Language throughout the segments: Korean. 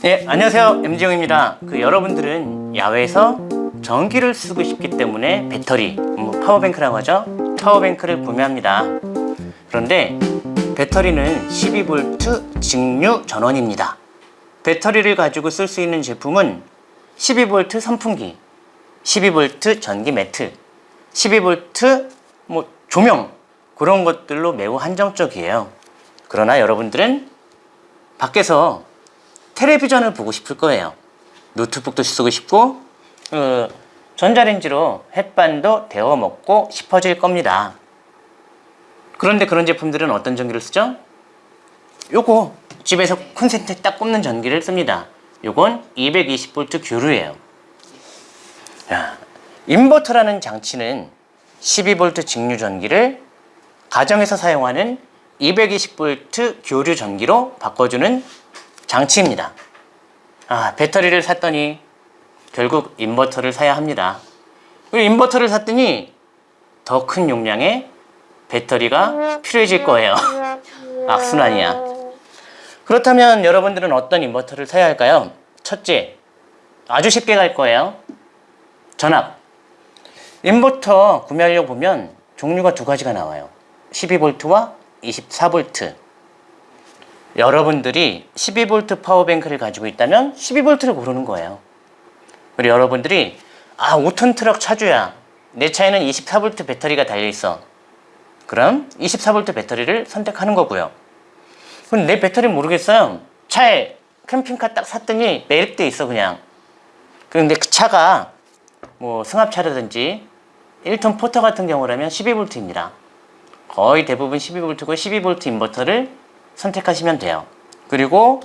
네, 안녕하세요. MG용입니다. 그 여러분들은 야외에서 전기를 쓰고 싶기 때문에 배터리, 뭐 파워뱅크라고 하죠. 파워뱅크를 구매합니다. 그런데 배터리는 12V 직류 전원입니다. 배터리를 가지고 쓸 수 있는 제품은 12V 선풍기, 12V 전기 매트, 12V 뭐 조명 그런 것들로 매우 한정적이에요. 그러나 여러분들은 밖에서 텔레비전을 보고 싶을 거예요. 노트북도 쓰고 싶고 어, 전자레인지로 햇반도 데워 먹고 싶어질 겁니다. 그런데 그런 제품들은 어떤 전기를 쓰죠? 요거 집에서 콘센트에 딱 꼽는 전기를 씁니다. 요건 220V 교류예요. 야, 인버터라는 장치는 12V 직류 전기를 가정에서 사용하는 220V 교류 전기로 바꿔주는 장치입니다. 아, 배터리를 샀더니 결국 인버터를 사야 합니다. 그리고 인버터를 샀더니 더 큰 용량의 배터리가 필요해질 거예요. 악순환이야. 그렇다면 여러분들은 어떤 인버터를 사야 할까요? 첫째, 아주 쉽게 갈 거예요. 전압. 인버터 구매하려고 보면 종류가 두 가지가 나와요. 12V와 24V. 여러분들이 12V 파워뱅크를 가지고 있다면 12V를 고르는 거예요. 그리고 여러분들이 아 5톤 트럭 차주야. 내 차에는 24V 배터리가 달려있어. 그럼 24V 배터리를 선택하는 거고요. 그럼 내 배터리 모르겠어요. 차에 캠핑카 딱 샀더니 매립돼 있어 그냥. 그런데 그 차가 뭐 승합차라든지 1톤 포터 같은 경우라면 12V입니다. 거의 대부분 12V고 12V 인버터를 선택하시면 돼요. 그리고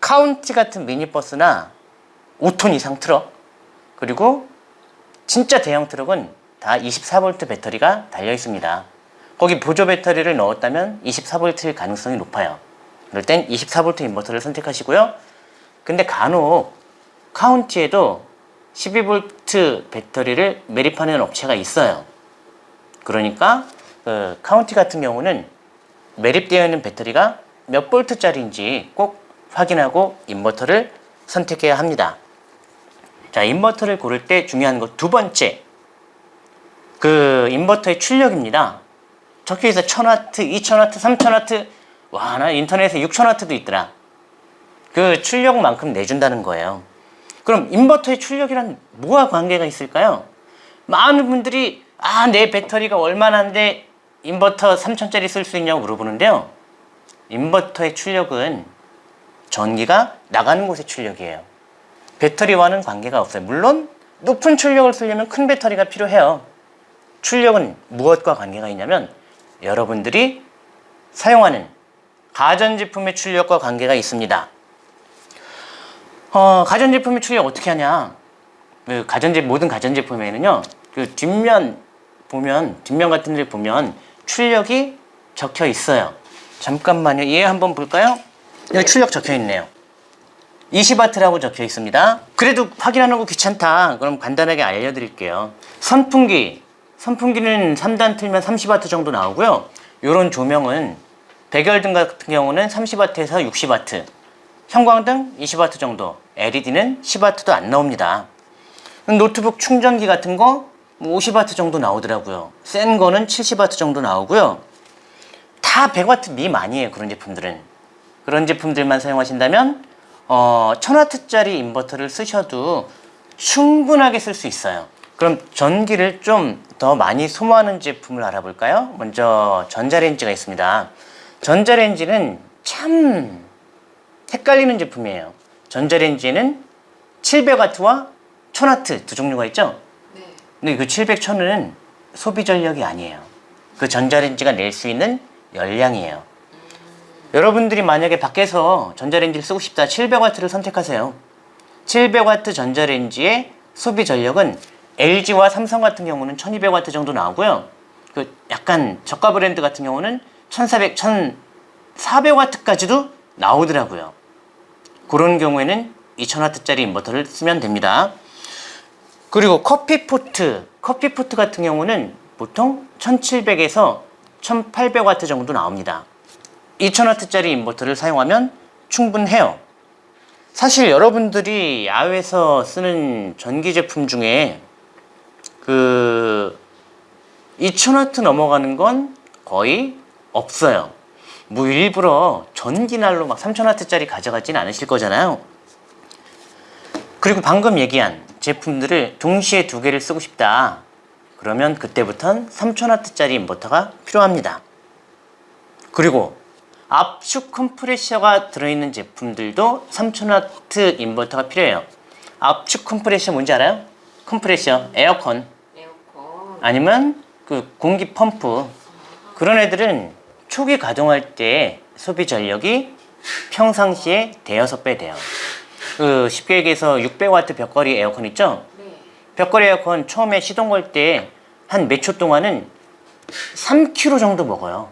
카운티 같은 미니버스나 5톤 이상 트럭 그리고 진짜 대형 트럭은 다 24V 배터리가 달려 있습니다. 거기 보조 배터리를 넣었다면 24V일 가능성이 높아요. 그럴 땐 24V 인버터를 선택하시고요. 근데 간혹 카운티에도 12V 배터리를 매립하는 업체가 있어요. 그러니까 그 카운티 같은 경우는 매립되어 있는 배터리가 몇 볼트짜리인지 꼭 확인하고 인버터를 선택해야 합니다. 자, 인버터를 고를 때 중요한 것 두 번째. 그 인버터의 출력입니다. 적혀 있어 1000W, 2000W, 3000W. 와, 나 인터넷에 6000W도 있더라. 그 출력만큼 내준다는 거예요. 그럼 인버터의 출력이란 뭐와 관계가 있을까요? 많은 분들이 아, 내 배터리가 얼마나인데 인버터 3000짜리 쓸 수 있냐고 물어보는데요. 인버터의 출력은 전기가 나가는 곳의 출력이에요. 배터리와는 관계가 없어요. 물론 높은 출력을 쓰려면 큰 배터리가 필요해요. 출력은 무엇과 관계가 있냐면 여러분들이 사용하는 가전제품의 출력과 관계가 있습니다. 어, 가전제품의 출력 어떻게 하냐? 그 가전제 모든 가전제품에는요. 그 뒷면 보면 뒷면 같은 데 보면 출력이 적혀 있어요. 잠깐만요. 얘 한번 볼까요? 여기 출력 적혀 있네요. 20W라고 적혀 있습니다. 그래도 확인하는 거 귀찮다. 그럼 간단하게 알려드릴게요. 선풍기. 선풍기는 3단 틀면 30W 정도 나오고요. 이런 조명은 백열등 같은 경우는 30W에서 60W. 형광등 20W 정도. LED는 10W도 안 나옵니다. 노트북 충전기 같은 거 50W 정도 나오더라고요. 센 거는 70W 정도 나오고요. 다 100W 미만이에요. 그런 제품들은. 그런 제품들만 사용하신다면 어, 1000W짜리 인버터를 쓰셔도 충분하게 쓸 수 있어요. 그럼 전기를 좀 더 많이 소모하는 제품을 알아볼까요? 먼저 전자레인지가 있습니다. 전자레인지는 참 헷갈리는 제품이에요. 전자레인지에는 700W와 1000W 두 종류가 있죠? 네. 근데 그 700, 1000은 소비 전력이 아니에요. 그 전자레인지가 낼 수 있는 열량이에요. 여러분들이 만약에 밖에서 전자레인지를 쓰고 싶다 700W를 선택하세요. 700W 전자레인지의 소비 전력은 LG와 삼성 같은 경우는 1200W 정도 나오고요. 그 약간 저가 브랜드 같은 경우는 1400, 1400W까지도 나오더라고요. 그런 경우에는 2000W짜리 인버터를 쓰면 됩니다. 그리고 커피포트, 커피포트 같은 경우는 보통 1700에서 1800W 정도 나옵니다. 2000W짜리 인버터를 사용하면 충분해요. 사실 여러분들이 야외에서 쓰는 전기 제품 중에 그 2000와트 넘어가는 건 거의 없어요. 뭐 일부러 전기난로 막 3000와트짜리 가져가진 않으실 거잖아요. 그리고 방금 얘기한 제품들을 동시에 두 개를 쓰고 싶다. 그러면 그때부턴 3000와트짜리 인버터가 필요합니다. 그리고 압축 컴프레셔가 들어있는 제품들도 3000와트 인버터가 필요해요. 압축 컴프레셔 뭔지 알아요? 컴프레셔, 에어컨 에어컨. 아니면 그 공기 펌프 그런 애들은 초기 가동할 때 소비 전력이 평상시에 대여섯 배 돼요. 그 쉽게 얘기해서 600와트 벽걸이 에어컨 있죠? 네. 벽걸이 에어컨 처음에 시동 걸 때 한 몇 초 동안은 3kg 정도 먹어요.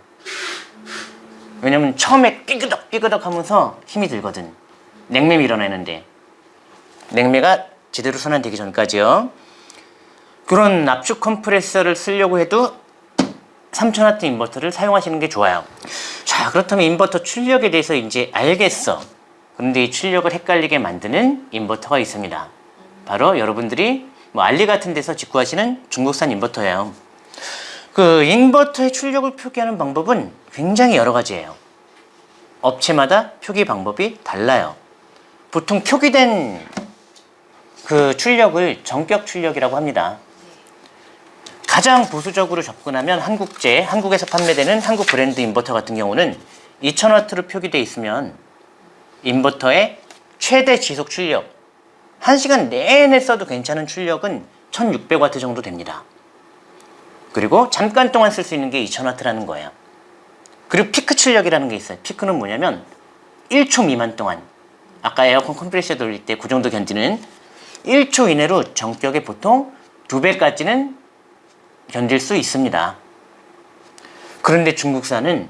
왜냐면 처음에 삐그덕 삐그덕 하면서 힘이 들거든. 냉매 밀어내는데. 냉매가 제대로 순환되기 전까지요. 그런 압축 컴프레서를 쓰려고 해도 3000W 인버터를 사용하시는 게 좋아요. 자, 그렇다면 인버터 출력에 대해서 이제 알겠어. 그런데 이 출력을 헷갈리게 만드는 인버터가 있습니다. 바로 여러분들이 뭐 알리 같은 데서 직구하시는 중국산 인버터예요. 그 인버터의 출력을 표기하는 방법은 굉장히 여러 가지예요. 업체마다 표기 방법이 달라요. 보통 표기된 그 출력을 전격 출력이라고 합니다. 가장 보수적으로 접근하면 한국제, 한국에서 판매되는 한국 브랜드 인버터 같은 경우는 2000W로 표기되어 있으면 인버터의 최대 지속 출력 1시간 내내 써도 괜찮은 출력은 1600W 정도 됩니다. 그리고 잠깐 동안 쓸 수 있는 게 2000W라는 거예요. 그리고 피크 출력이라는 게 있어요. 피크는 뭐냐면 1초 미만 동안 아까 에어컨 컴프레셔 돌릴 때 그 정도 견디는 1초 이내로 정격의 보통 2배까지는 견딜 수 있습니다. 그런데 중국산은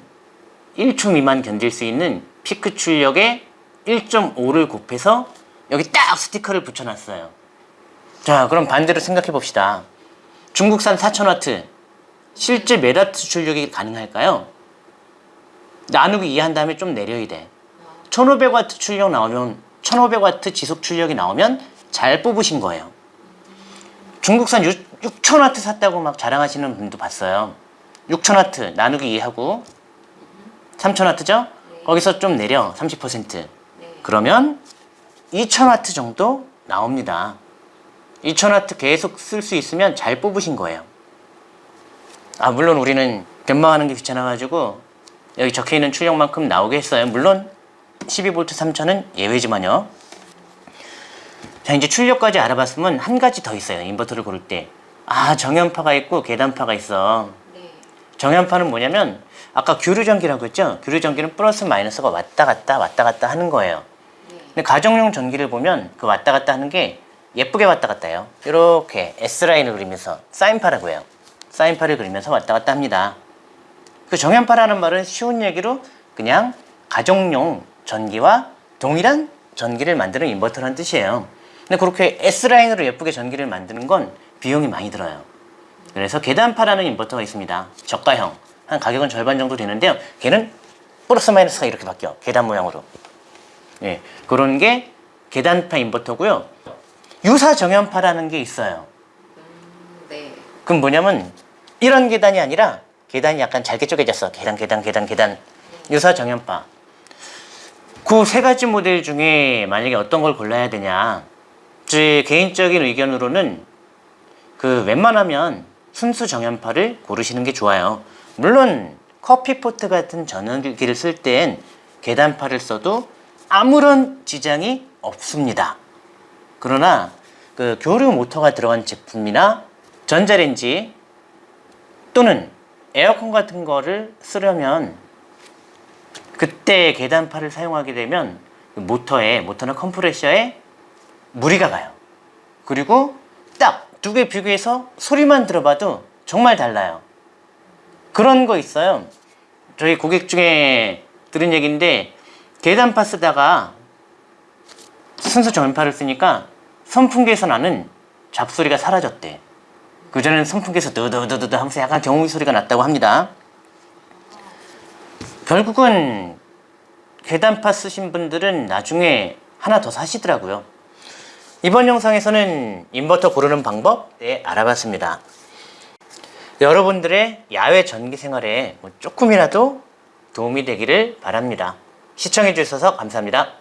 1초 미만 견딜 수 있는 피크 출력에 1.5를 곱해서 여기 딱 스티커를 붙여놨어요. 자, 그럼 반대로 생각해 봅시다. 중국산 4000W 실제 몇 와트 출력이 가능할까요? 나누기 2 한 다음에 좀 내려야 돼. 1500W 출력 나오면 1500W 지속 출력이 나오면 잘 뽑으신 거예요. 중국산 6, 6000W 샀다고 막 자랑하시는 분도 봤어요. 6000W 나누기 2하고 3000W죠? 거기서 좀 내려 30% 그러면 2000W 정도 나옵니다. 2000W 계속 쓸 수 있으면 잘 뽑으신 거예요. 아 물론 우리는 변망하는 게 귀찮아가지고 여기 적혀있는 출력만큼 나오게 했어요. 물론 12V 3000은 예외지만요. 자 이제 출력까지 알아봤으면 한 가지 더 있어요. 인버터를 고를 때. 아 정연파가 있고 계단파가 있어. 네. 정연파는 뭐냐면 아까 교류전기라고 했죠? 교류전기는 플러스 마이너스가 왔다 갔다 왔다 갔다 하는 거예요. 근데 가정용 전기를 보면 그 왔다 갔다 하는 게 예쁘게 왔다 갔다 해요. 이렇게 S라인을 그리면서 사인파라고 해요. 사인파를 그리면서 왔다 갔다 합니다. 그 정연파라는 말은 쉬운 얘기로 그냥 가정용 전기와 동일한 전기를 만드는 인버터라는 뜻이에요. 근데 그렇게 S라인으로 예쁘게 전기를 만드는 건 비용이 많이 들어요. 그래서 계단파라는 인버터가 있습니다. 저가형. 한 가격은 절반 정도 되는데요. 걔는 플러스 마이너스가 이렇게 바뀌어. 계단 모양으로. 예, 그런 게 계단파 인버터고요. 유사 정연파라는 게 있어요. 음, 네. 그럼 뭐냐면 이런 계단이 아니라 계단이 약간 잘게 쪼개졌어. 계단, 계단, 계단, 계단. 유사 정연파. 그 세 가지 모델 중에 만약에 어떤 걸 골라야 되냐. 제 개인적인 의견으로는 그 웬만하면 순수 정연파를 고르시는 게 좋아요. 물론 커피포트 같은 전원기를 쓸 땐 계단파를 써도 아무런 지장이 없습니다. 그러나 그 교류 모터가 들어간 제품이나 전자레인지 또는 에어컨 같은 거를 쓰려면 그때 계단파를 사용하게 되면 그 모터에 모터나 컴프레셔에 무리가 가요. 그리고 딱 두 개 비교해서 소리만 들어봐도 정말 달라요. 그런 거 있어요. 저희 고객 중에 들은 얘기인데 계단파 쓰다가 순수 전파를 쓰니까 선풍기에서 나는 잡소리가 사라졌대. 그전에는 선풍기에서 드드드드드 하면서 약간 경우 소리가 났다고 합니다. 결국은 계단파 쓰신 분들은 나중에 하나 더 사시더라고요. 이번 영상에서는 인버터 고르는 방법 알아봤습니다. 여러분들의 야외 전기 생활에 뭐 조금이라도 도움이 되기를 바랍니다. 시청해주셔서 감사합니다.